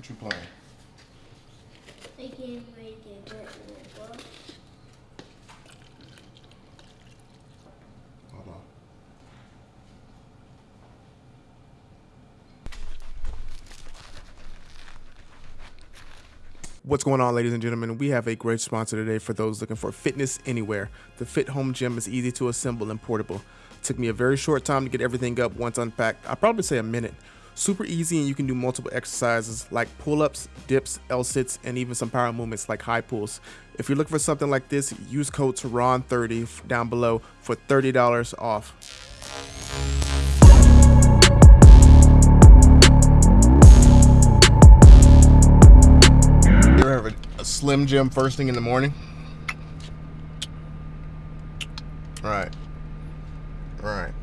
What you playing? I can't wait to get over. Hold on. What's going on, ladies and gentlemen? We have a great sponsor today for those looking for fitness anywhere. The Fit Home Gym is easy to assemble and portable. It took me a very short time to get everything up once unpacked. I'd probably say a minute. Super easy, and you can do multiple exercises like pull ups, dips, L sits, and even some power movements like high pulls. If you're looking for something like this, use code TERRON30 down below for $30 off. A, Slim Jim first thing in the morning? Right. Right.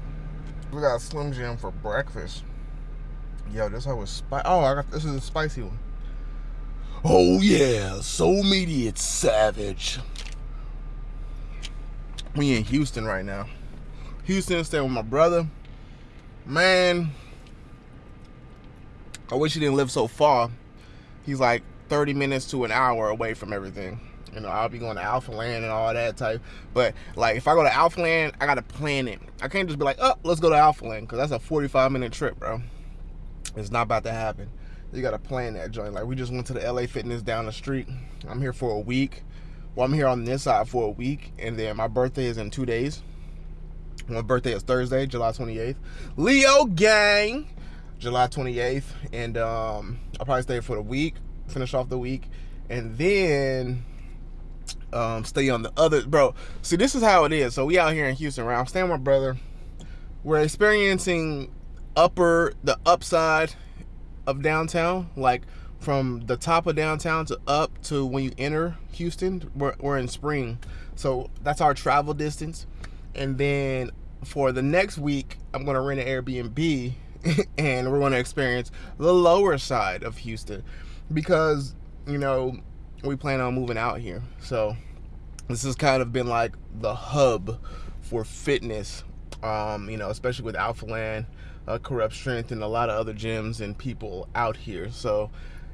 We got Slim Jim for breakfast. Yo, this hoe was spicy. Oh, I got this is a spicy one. Oh yeah, so meaty it's savage. We in Houston right now. Houston, staying with my brother. Man, I wish he didn't live so far. He's like 30 minutes to an hour away from everything. You know, I'll be going to Alphaland and all that type. But like, if I go to Alphaland, I gotta plan it. I can't just be like, oh, let's go to Alphaland, because that's a 45 minute trip, bro. It's not about to happen. You gotta plan that joint. Like, we just went to the LA Fitness down the street. I'm here for a week. Well, I'm here on this side for a week, and then my birthday is in two days. My birthday is Thursday, July 28th. Leo gang, July 28th, and um, I'll probably stay for the week, finish off the week, and then um, stay on the other. Bro, see, this is how it is. So we out here in Houston, right? I'm staying with my brother. We're experiencing upper, the upside of downtown, like from the top of downtown to up to when you enter Houston. We're, we're in spring, so that's our travel distance. And then for the next week, I'm gonna rent an Airbnb, and we're gonna experience the lower side of Houston because you know we plan on moving out here. So this has kind of been like the hub for fitness, um, you know, especially with Alphaland, uh, Corrupt Strength, and a lot of other gyms and people out here. So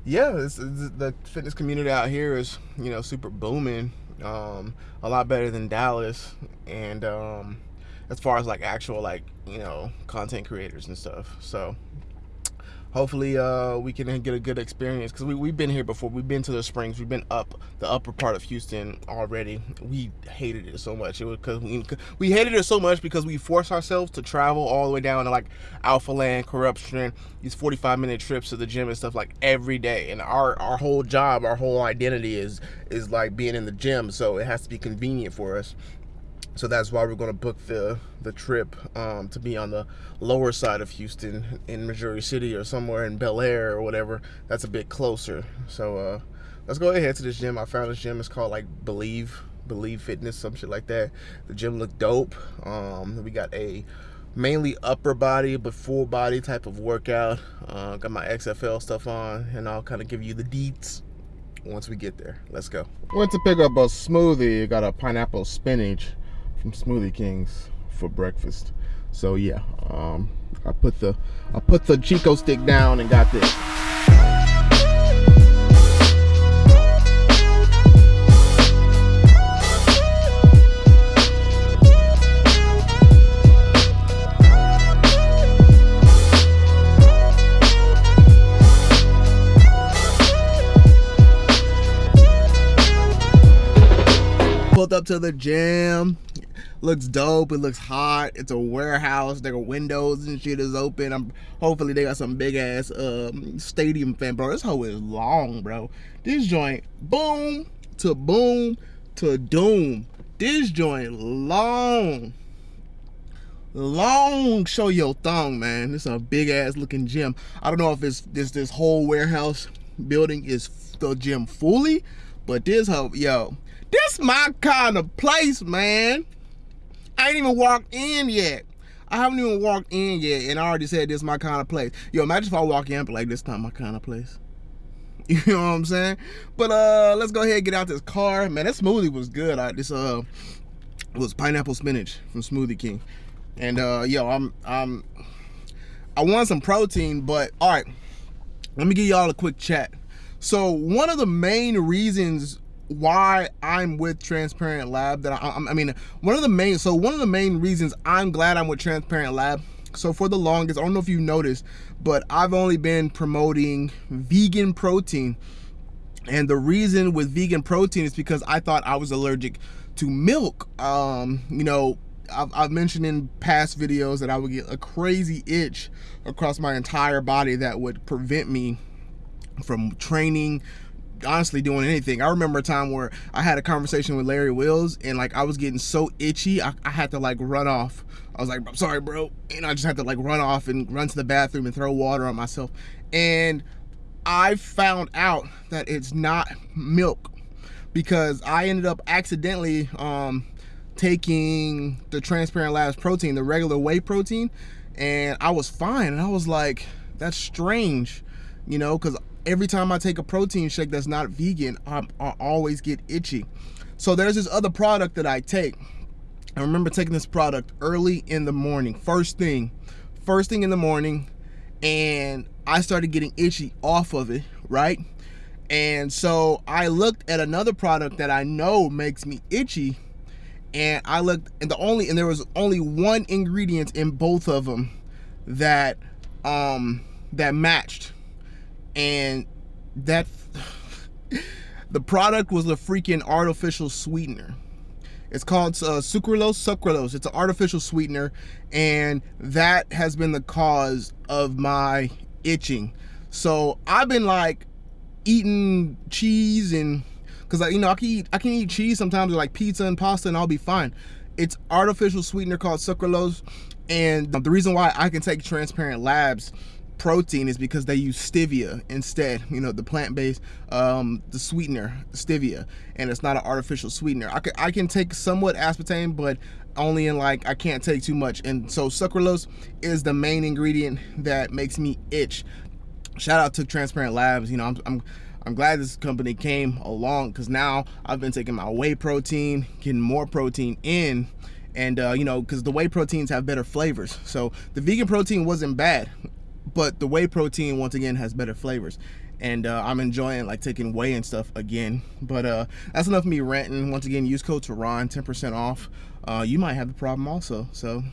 yeah, it's, it's, the fitness community out here is you know super booming, um, a lot better than Dallas, and um, as far as like actual like you know content creators and stuff. So hopefully uh, we can get a good experience because we, we've been here before. We've been to the springs. We've been up the upper part of houston already. We hated it so much. It was because we, we hated it so much because we forced ourselves to travel all the way down to like Alphaland corruption these 45 minute trips to the gym and stuff like every day. And our our whole job our whole identity is is like being in the gym. So it has to be convenient for us so that's why we're going to book the the trip um, to be on the lower side of Houston in Missouri City or somewhere in Bellaire or whatever. That's a bit closer. So uh, let's go ahead to this gym. I found this gym. It's called like Believe Believe Fitness, some shit like that. The gym looked dope. Um, we got a mainly upper body but full body type of workout. Uh, got my XFL stuff on, and I'll kind of give you the deets once we get there. Let's go. Went to pick up a smoothie. Got a pineapple spinach from Smoothie Kings for breakfast. So yeah, um, I put the I put the Chico stick down and got this. Pulled up to the gym, looks dope. It looks hot. It's a warehouse. There are windows and shit is open. I'm hopefully they got some big ass um, stadium fan, bro. This hoe is long, bro. This joint, boom to boom to doom. This joint long. Long show your thong, man. This is a big ass looking gym. I don't know if it's this this whole warehouse building is the gym fully, but this hoe, yo, this my kind of place, man. I ain't even walked in yet. I haven't even walked in yet, and I already said this is my kind of place. Yo, imagine if I walk in, but like this not my kind of place. You know what I'm saying? But uh, let's go ahead and get out this car. Man, that smoothie was good. I, this uh was pineapple spinach from Smoothie King, and uh, yo, I'm I'm I want some protein, but all right. let me give y'all a quick chat. So one of the main reasons why I'm with Transparent Lab that I, I mean one of the main so one of the main reasons I'm glad I'm with Transparent Lab so for the longest I don't know if you noticed but I've only been promoting vegan protein. And the reason with vegan protein is because I thought I was allergic to milk. Um you know I've, I've mentioned in past videos that I would get a crazy itch across my entire body that would prevent me from training honestly doing anything. I remember a time where I had a conversation with Larry Wheels and like I was getting so itchy, I, I had to like run off. I was like, I'm sorry, bro. And I just had to like run off and run to the bathroom and throw water on myself. And I found out that it's not milk because I ended up accidentally um, taking the Transparent Labs protein, the regular whey protein, and I was fine. And I was like, that's strange, you know, because every time I take a protein shake that's not vegan, I, I always get itchy. So there's this other product that I take. I remember taking this product early in the morning, first thing, first thing in the morning, and I started getting itchy off of it, right? And so I looked at another product that I know makes me itchy, and I looked, and the only, and there was only one ingredient in both of them that, um, that matched and that the product was a freaking artificial sweetener. It's called uh, sucralose sucralose. It's an artificial sweetener, and that has been the cause of my itching. So I've been like eating cheese and because I, you know, I can eat I can eat cheese sometimes, like pizza and pasta, and I'll be fine. It's artificial sweetener called sucralose, and the reason why I can take Transparent Labs protein is because they use stevia instead you know the plant-based um the sweetener stevia and it's not an artificial sweetener. I can i can take somewhat aspartame but only in like i can't take too much. And so sucralose is the main ingredient that makes me itch. Shout out to transparent labs. You know i'm, I'm I'm glad this company came along because now I've been taking my whey protein, getting more protein in, and uh, you know, because the whey proteins have better flavors. So the vegan protein wasn't bad but the whey protein once again has better flavors. And uh, I'm enjoying like taking whey and stuff again. But uh, that's enough me ranting. Once again use code Terron 10% off. Uh, you might have the problem also. So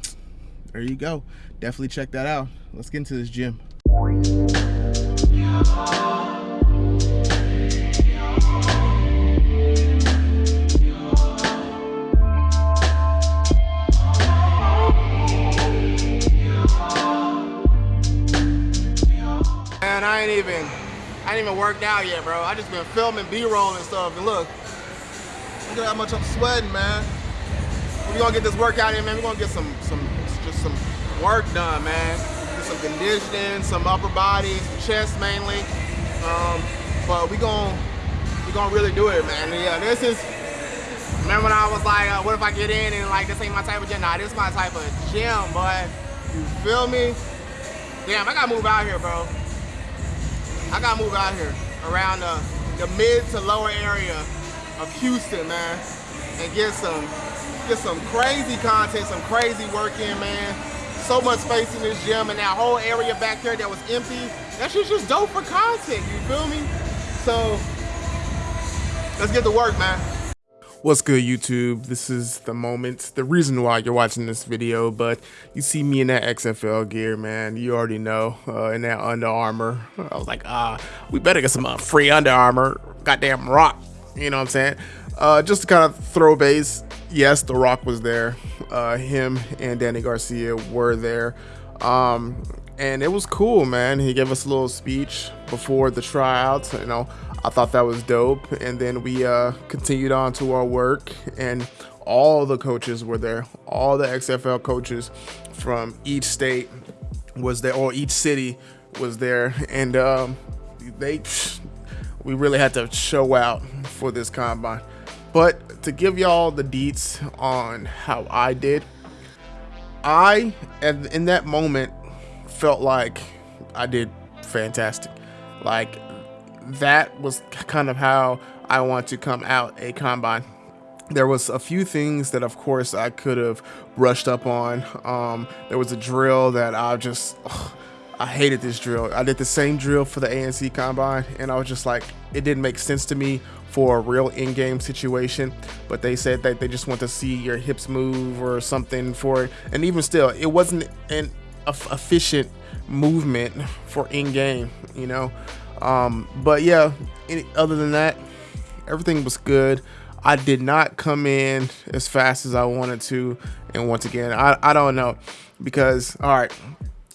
there you go. Definitely check that out. Let's get into this gym I ain't even, I ain't even worked out yet, bro. I just been filming B-roll and stuff. And look, look at how much I'm sweating, man. We're gonna get this workout in, man. We're gonna get some, some, just some work done, man. Get some conditioning, some upper body, chest mainly. Um, but we gonna, we gonna really do it, man. And yeah, this is. Remember when I was like, uh, what if I get in and like this ain't my type of gym? Nah, this is my type of gym, but you feel me? Damn, I gotta move out here, bro. I gotta move out here around the, the mid to lower area of Houston, man, and get some get some crazy content, some crazy work in, man. So much space in this gym and that whole area back there that was empty. That shit's just dope for content, you feel me? So let's get to work, man. What's good YouTube? This is the moment, the reason why you're watching this video, but you see me in that XFL gear, man. You already know, uh, in that Under Armour. I was like, ah, we better get some uh, free Under Armour. Goddamn Rock, you know what I'm saying? Uh, just to kind of throw base, yes, The Rock was there. Uh, him and Dany Garcia were there. Um, and it was cool, man. He gave us a little speech before the tryouts, you know, I thought that was dope. And then we uh, continued on to our work, and all the coaches were there. All the XFL coaches from each state was there, or each city was there, and um, they we really had to show out for this combine. But to give y'all the deets on how I did, I and in that moment felt like I did fantastic. Like that was kind of how I want to come out a combine. There was a few things that, of course, I could have brushed up on. Um, there was a drill that I just, ugh, I hated this drill. I did the same drill for the ANC combine, and I was just like, it didn't make sense to me for a real in-game situation. But they said that they just want to see your hips move or something for it. And even still, it wasn't an efficient movement for in-game, you know. Um, but yeah, any, other than that, everything was good. I did not come in as fast as I wanted to. And once again, I, I don't know because, all right,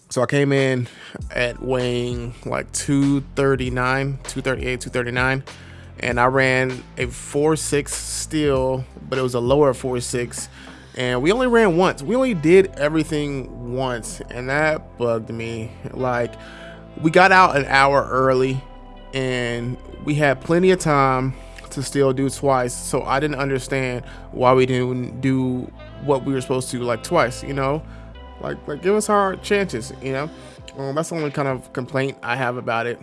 so I came in at weighing like 239, 238, 239. And I ran a 4.6 steel, but it was a lower 4.6. And we only ran once. We only did everything once. And that bugged me. Like, we got out an hour early and we had plenty of time to still do twice. So I didn't understand why we didn't do what we were supposed to like twice, you know? Like, like give us our chances, you know? Um, that's the only kind of complaint I have about it.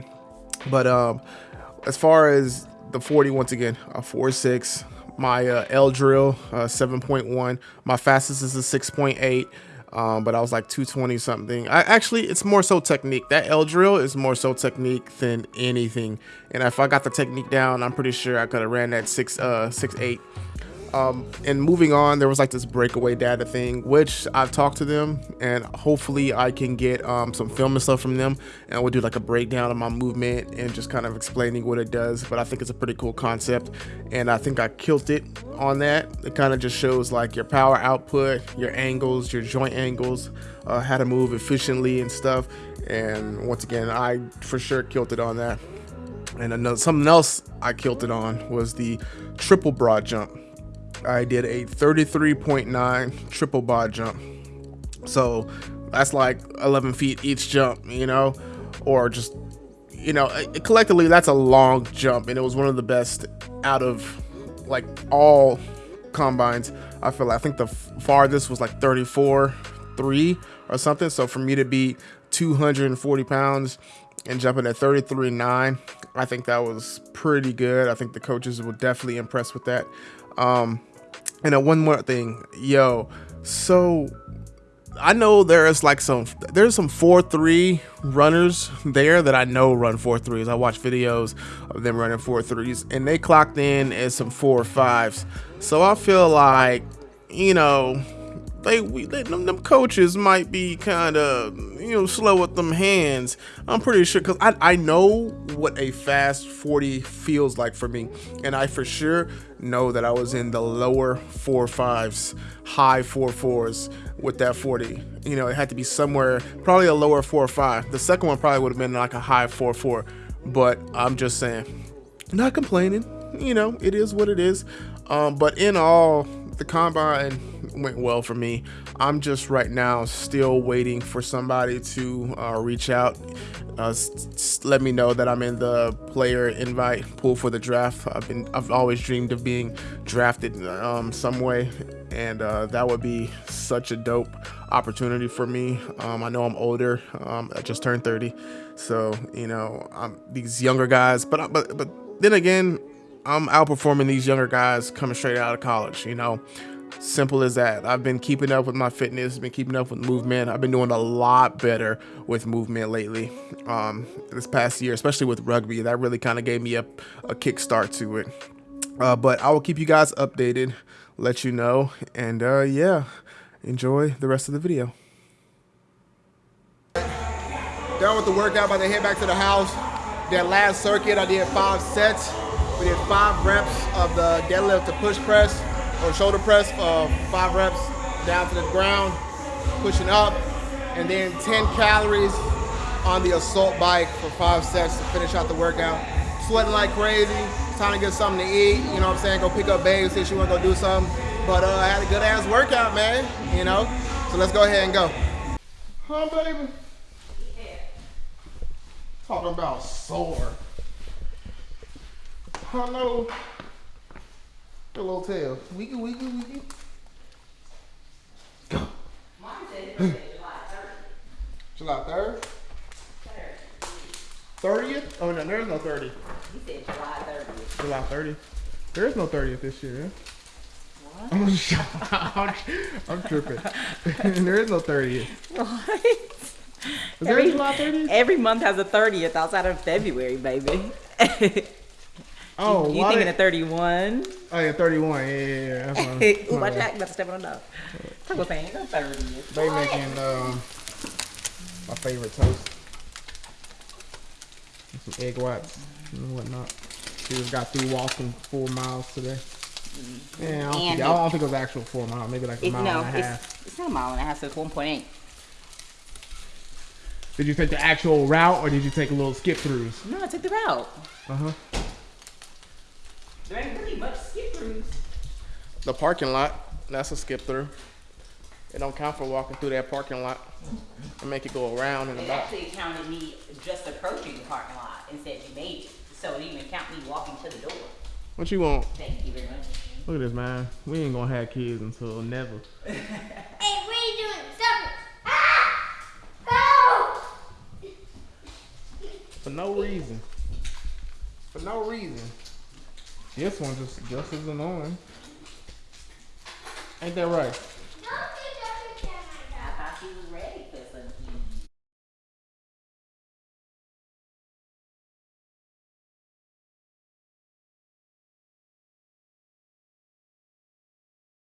But um, as far as the 40, once again, a 4.6. My uh, L drill, uh, 7.1. My fastest is a 6.8. Um, but I was like 220 something. I actually, it's more so technique. That L drill is more so technique than anything. And if I got the technique down, I'm pretty sure I could have ran that six, uh, six eight. Um, and moving on, there was like this breakaway data thing, which I've talked to them, and hopefully I can get um, some film and stuff from them, and we'll do like a breakdown of my movement and just kind of explaining what it does. But I think it's a pretty cool concept, and I think I killed it on that. It kind of just shows like your power output, your angles, your joint angles, uh, how to move efficiently and stuff. And once again, I for sure killed it on that. And another, something else I killed it on was the triple broad jump. I did a 33.9 triple broad jump. So that's like 11 feet each jump, you know, or just, you know, collectively that's a long jump. And it was one of the best out of like all combines. I feel like, I think the farthest was like 34, 3 or something. So for me to be 240 pounds and jumping at 33 9 i think that was pretty good i think the coaches were definitely impressed with that um, and then one more thing, yo. So I know there's like some there's some four three runners there that I know run four threes. I watch videos of them running four threes, and they clocked in as some four fives. So I feel like you know they, we, they them, them, coaches might be kind of you know slow with them hands. I'm pretty sure because I I know what a fast 40 feels like for me, and I for sure know that I was in the lower four fives, high four fours with that 40. You know, it had to be somewhere probably a lower four five. The second one probably would have been like a high four four, but I'm just saying, not complaining. You know, it is what it is. Um, but in all, the combine went well for me. I'm just right now still waiting for somebody to uh, reach out, uh, let me know that I'm in the player invite pool for the draft. I've been I've always dreamed of being drafted um, some way, and uh, that would be such a dope opportunity for me. Um, I know I'm older. Um, I just turned 30, so you know I'm these younger guys, but but but then again. I'm outperforming these younger guys coming straight out of college, you know. Simple as that. I've been keeping up with my fitness, been keeping up with movement. I've been doing a lot better with movement lately. Um, this past year, especially with rugby, that really kind of gave me a, a kickstart to it. Uh, but I will keep you guys updated, let you know, and uh, yeah, enjoy the rest of the video. Done with the workout, about to head back to the house. That last circuit, I did five sets. We did five reps of the deadlift to push press or shoulder press for five reps down to the ground, pushing up, and then 10 calories on the assault bike for five sets to finish out the workout. Sweating like crazy, time to get something to eat, you know what I'm saying? Go pick up babe, see if she wanna go do something. But uh, I had a good ass workout, man, you know? So let's go ahead and go. Huh, baby? Yeah. Talking about sore. Hello. A little tail. We can, we can, we can. Go. Mom said it was July 3rd. July 3rd? 30th? Oh, no, there's no 30th. He said July 30th. July 30th. There is no 30th this year, What? I'm, I'm tripping. there is no 30th. What? Is there a July 30th? Every month has a 30th outside of February, baby. Oh, you why thinking of 31? Oh yeah, 31. Yeah, yeah, yeah. That's I'm- Ooh, my my Jack about to step on dog. Taco no 30th. They making um, my favorite toast. Some egg whites and whatnot. She just got through walking four miles today. Yeah, I don't, think, it- I don't think it was actual four miles. Maybe like a mile no, and a half. it's, it's not a mile and a half, so it's 1.8. Did you take the actual route or did you take a little skip throughs? No, I took the route. Uh huh. There ain't really much skip throughs. The parking lot. That's a skip through. It don't count for walking through that parking lot and make it go around and It about. actually counted me just approaching the parking lot and said you made it. So it didn't even count me walking to the door. What you want? Thank you very much. Look at this, man. We ain't gonna have kids until never. Hey, what are doing? Stop it! Ah! Go! For no reason. For no reason. This one just just as annoying. Ain't that right?